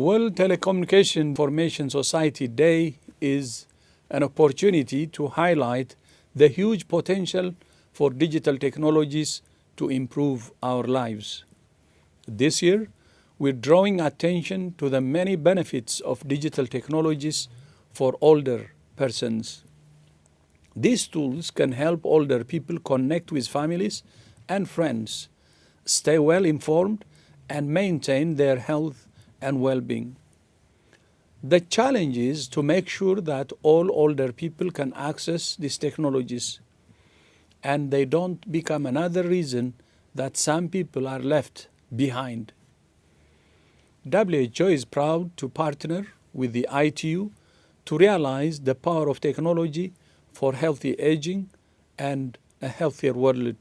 World Telecommunication Information Society Day is an opportunity to highlight the huge potential for digital technologies to improve our lives. This year, we're drawing attention to the many benefits of digital technologies for older persons. These tools can help older people connect with families and friends, stay well informed, and maintain their health and well-being. The challenge is to make sure that all older people can access these technologies and they don't become another reason that some people are left behind. WHO is proud to partner with the ITU to realize the power of technology for healthy aging and a healthier world